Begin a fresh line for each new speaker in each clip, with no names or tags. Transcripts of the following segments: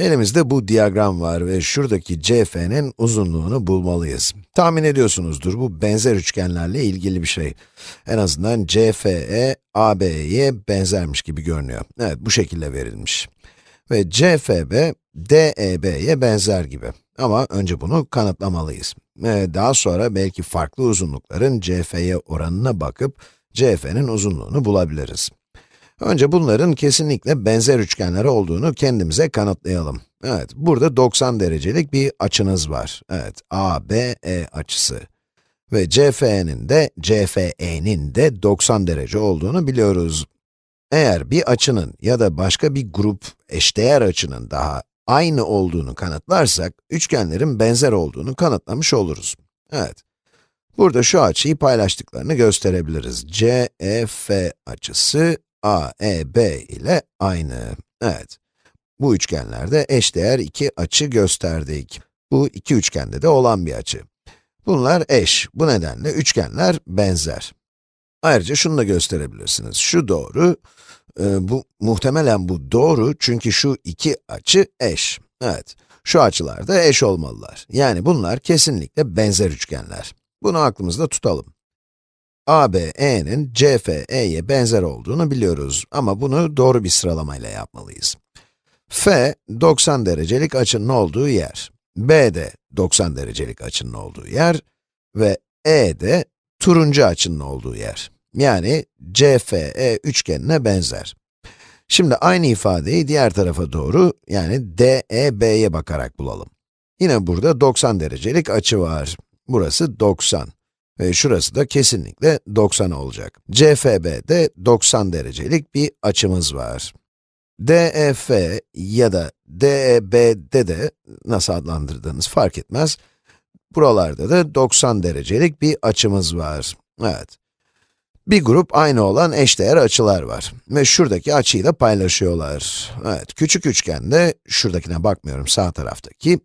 Elimizde bu diyagram var ve şuradaki CF'nin uzunluğunu bulmalıyız. Tahmin ediyorsunuzdur, bu benzer üçgenlerle ilgili bir şey. En azından CFE, AB'ye benzermiş gibi görünüyor. Evet, bu şekilde verilmiş. Ve CFB, DEB'ye benzer gibi. Ama önce bunu kanıtlamalıyız. Ve daha sonra belki farklı uzunlukların CF'ye oranına bakıp, CF'nin uzunluğunu bulabiliriz. Önce bunların kesinlikle benzer üçgenler olduğunu kendimize kanıtlayalım. Evet, burada 90 derecelik bir açınız var. Evet, ABE açısı. Ve CFE'nin de, CFE'nin de 90 derece olduğunu biliyoruz. Eğer bir açının ya da başka bir grup eşdeğer açının daha aynı olduğunu kanıtlarsak, üçgenlerin benzer olduğunu kanıtlamış oluruz. Evet. Burada şu açıyı paylaştıklarını gösterebiliriz. CEF açısı AEB ile aynı. Evet. Bu üçgenlerde eşdeğer iki açı gösterdik. Bu iki üçgende de olan bir açı. Bunlar eş. Bu nedenle üçgenler benzer. Ayrıca şunu da gösterebilirsiniz. Şu doğru, e, bu muhtemelen bu doğru çünkü şu iki açı eş. Evet, şu açılar da eş olmalılar. Yani bunlar kesinlikle benzer üçgenler. Bunu aklımızda tutalım. ABE'nin CFE'ye benzer olduğunu biliyoruz ama bunu doğru bir sıralamayla yapmalıyız. F, 90 derecelik açının olduğu yer. B de 90 derecelik açının olduğu yer ve E de turuncu açının olduğu yer. Yani CFE üçgenine benzer. Şimdi aynı ifadeyi diğer tarafa doğru, yani DEB'ye bakarak bulalım. Yine burada 90 derecelik açı var. Burası 90. Ve şurası da kesinlikle 90 olacak. CFB'de 90 derecelik bir açımız var. DEF ya da DEB'de de nasıl adlandırdığınız fark etmez. Buralarda da 90 derecelik bir açımız var. Evet. Bir grup aynı olan eşdeğer açılar var ve şuradaki açıyı da paylaşıyorlar. Evet, küçük üçgende, şuradakine bakmıyorum sağ taraftaki,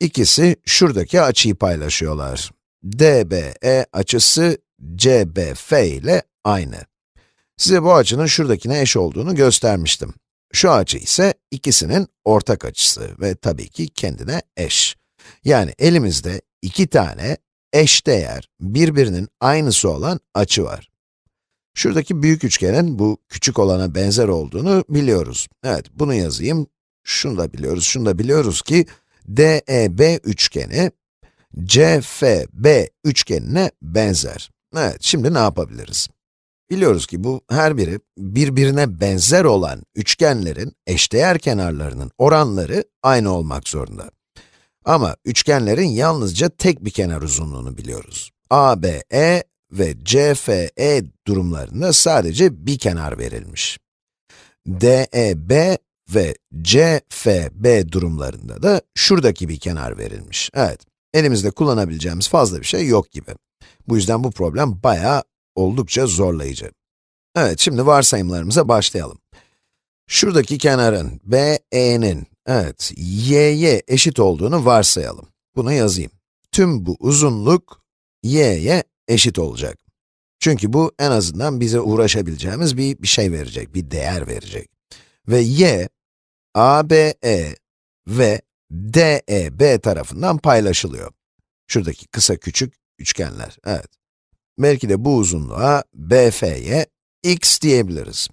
ikisi şuradaki açıyı paylaşıyorlar. DBE açısı CBF ile aynı. Size bu açının şuradakine eş olduğunu göstermiştim. Şu açı ise ikisinin ortak açısı ve tabii ki kendine eş. Yani elimizde iki tane eşdeğer, birbirinin aynısı olan açı var. Şuradaki büyük üçgenin bu küçük olana benzer olduğunu biliyoruz. Evet, bunu yazayım. Şunu da biliyoruz, şunu da biliyoruz ki DEB üçgeni CFB üçgenine benzer. Evet, şimdi ne yapabiliriz? Biliyoruz ki bu her biri birbirine benzer olan üçgenlerin eşdeğer kenarlarının oranları aynı olmak zorunda. Ama üçgenlerin yalnızca tek bir kenar uzunluğunu biliyoruz. ABE ve CFE durumlarında sadece bir kenar verilmiş. DEB ve CFB durumlarında da şuradaki bir kenar verilmiş. Evet, elimizde kullanabileceğimiz fazla bir şey yok gibi. Bu yüzden bu problem bayağı oldukça zorlayıcı. Evet, şimdi varsayımlarımıza başlayalım. Şuradaki kenarın, BE'nin, evet, y'ye eşit olduğunu varsayalım. Bunu yazayım. Tüm bu uzunluk, y'ye eşit olacak. Çünkü bu en azından bize uğraşabileceğimiz bir, bir şey verecek, bir değer verecek. Ve y, ABE ve DEB tarafından paylaşılıyor. Şuradaki kısa küçük üçgenler, evet. Belki de bu uzunluğa BF'ye x diyebiliriz.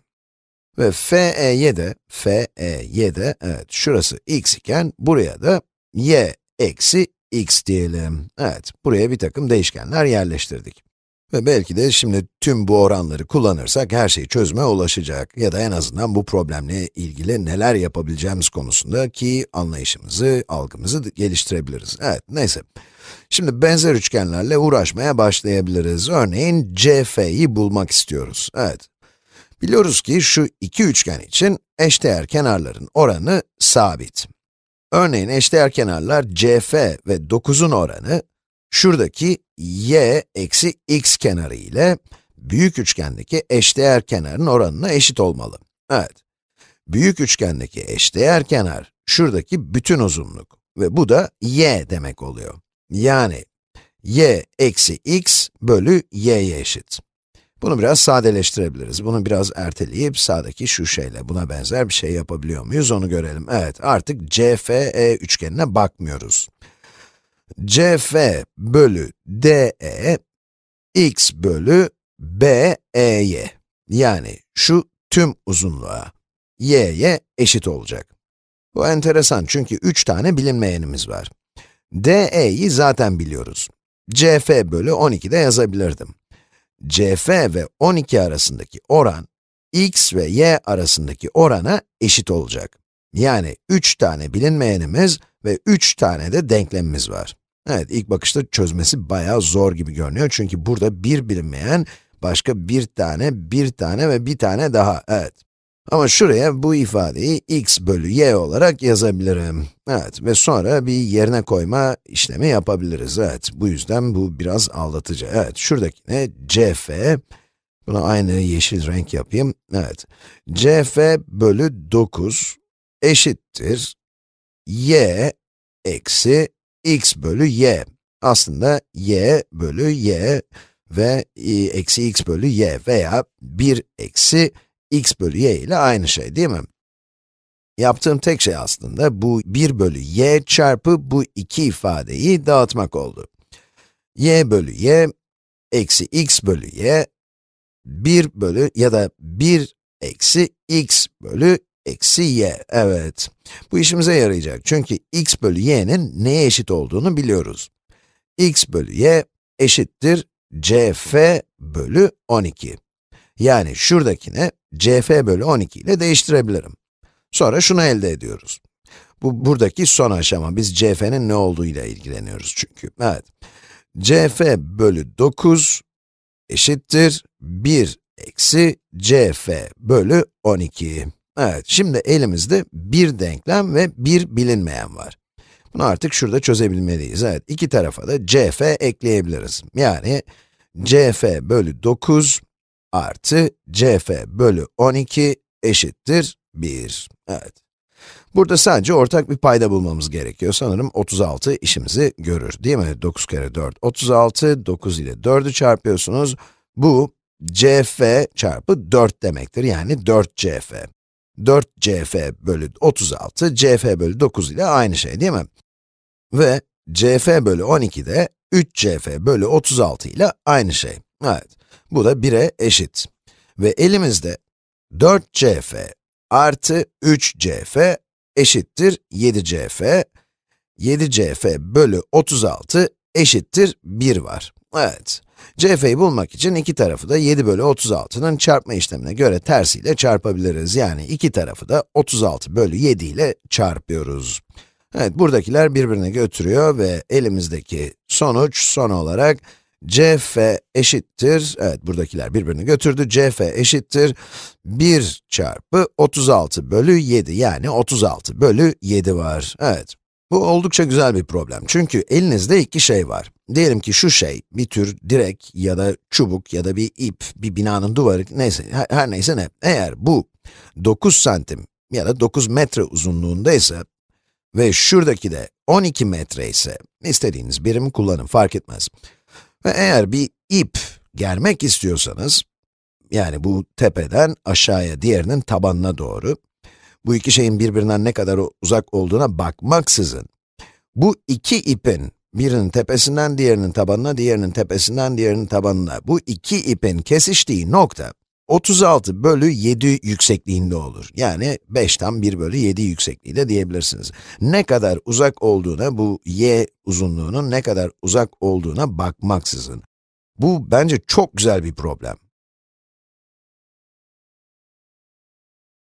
Ve FE'ye de, FE'ye de, evet, şurası x iken, buraya da y eksi x diyelim. Evet, buraya bir takım değişkenler yerleştirdik. Ve belki de şimdi tüm bu oranları kullanırsak her şey çözüme ulaşacak ya da en azından bu problemle ilgili neler yapabileceğimiz konusunda ki anlayışımızı, algımızı geliştirebiliriz. Evet, neyse. Şimdi benzer üçgenlerle uğraşmaya başlayabiliriz. Örneğin CF'yi bulmak istiyoruz. Evet. Biliyoruz ki şu iki üçgen için eşdeğer kenarların oranı sabit. Örneğin eşdeğer kenarlar CF ve 9'un oranı, şuradaki y eksi x kenarı ile büyük üçgendeki eşdeğer kenarın oranına eşit olmalı. Evet. Büyük üçgendeki eşdeğer kenar, şuradaki bütün uzunluk ve bu da y demek oluyor. Yani y eksi x bölü y'ye eşit. Bunu biraz sadeleştirebiliriz. Bunu biraz erteleyip sağdaki şu şeyle buna benzer bir şey yapabiliyor muyuz onu görelim. Evet, artık CFE üçgenine bakmıyoruz. CF bölü DE x bölü BE'ye yani şu tüm uzunluğa y'ye eşit olacak. Bu enteresan çünkü 3 tane bilinmeyenimiz var. DE'yi zaten biliyoruz. CF bölü 12 de yazabilirdim. CF ve 12 arasındaki oran, x ve y arasındaki orana eşit olacak. Yani 3 tane bilinmeyenimiz ve 3 tane de denklemimiz var. Evet, ilk bakışta çözmesi bayağı zor gibi görünüyor çünkü burada bir bilinmeyen, başka bir tane, bir tane ve bir tane daha, evet. Ama şuraya bu ifadeyi x bölü y olarak yazabilirim. Evet ve sonra bir yerine koyma işlemi yapabiliriz. Evet, bu yüzden bu biraz aldatıcı. Evet, şuradakine cf, buna aynı yeşil renk yapayım. Evet, cf bölü 9 eşittir y eksi x bölü y. Aslında y bölü y ve eksi x bölü y veya 1 eksi x bölü y ile aynı şey değil mi? Yaptığım tek şey aslında bu 1 bölü y çarpı bu iki ifadeyi dağıtmak oldu. y bölü y eksi x bölü y 1 bölü ya da 1 eksi x bölü eksi y. Evet, bu işimize yarayacak çünkü x bölü y'nin neye eşit olduğunu biliyoruz. x bölü y eşittir cf bölü 12. Yani şuradakine cf bölü 12 ile değiştirebilirim. Sonra şunu elde ediyoruz. Bu buradaki son aşama, biz cf'nin ne olduğu ile ilgileniyoruz çünkü. Evet, cf bölü 9 eşittir 1 eksi cf bölü 12. Evet, şimdi elimizde bir denklem ve bir bilinmeyen var. Bunu artık şurada çözebilmeliyiz. Evet, iki tarafa da cf ekleyebiliriz. Yani cf bölü 9 artı cf bölü 12 eşittir 1. Evet. Burada sadece ortak bir payda bulmamız gerekiyor. Sanırım 36 işimizi görür, değil mi? 9 kere 4, 36, 9 ile 4'ü çarpıyorsunuz. Bu, cf çarpı 4 demektir, yani 4 cf. 4 cf bölü 36, cf bölü 9 ile aynı şey, değil mi? Ve cf bölü 12 de 3 cf bölü 36 ile aynı şey. Evet. Bu da 1'e eşit. Ve elimizde 4cf artı 3cf eşittir 7cf. 7cf bölü 36 eşittir 1 var. Evet. cf'yi bulmak için iki tarafı da 7 bölü 36'nın çarpma işlemine göre tersiyle çarpabiliriz. Yani iki tarafı da 36 bölü 7 ile çarpıyoruz. Evet, buradakiler birbirine götürüyor ve elimizdeki sonuç son olarak cf eşittir, evet buradakiler birbirini götürdü, cf eşittir 1 çarpı 36 bölü 7, yani 36 bölü 7 var. Evet, bu oldukça güzel bir problem çünkü elinizde iki şey var. Diyelim ki şu şey, bir tür direk ya da çubuk ya da bir ip, bir binanın duvarı, neyse, her, her neyse ne. Eğer bu 9 santim ya da 9 metre uzunluğundaysa ve şuradaki de 12 metre ise, istediğiniz birimi kullanın, fark etmez. Ve eğer bir ip germek istiyorsanız, yani bu tepeden aşağıya, diğerinin tabanına doğru, bu iki şeyin birbirinden ne kadar uzak olduğuna bakmaksızın, bu iki ipin, birinin tepesinden diğerinin tabanına, diğerinin tepesinden diğerinin tabanına, bu iki ipin kesiştiği nokta, 36 bölü 7 yüksekliğinde olur. Yani 5'ten 1 bölü 7 yüksekliğinde diyebilirsiniz. Ne kadar uzak olduğuna, bu y uzunluğunun ne kadar uzak olduğuna bakmaksızın. Bu bence çok güzel bir problem.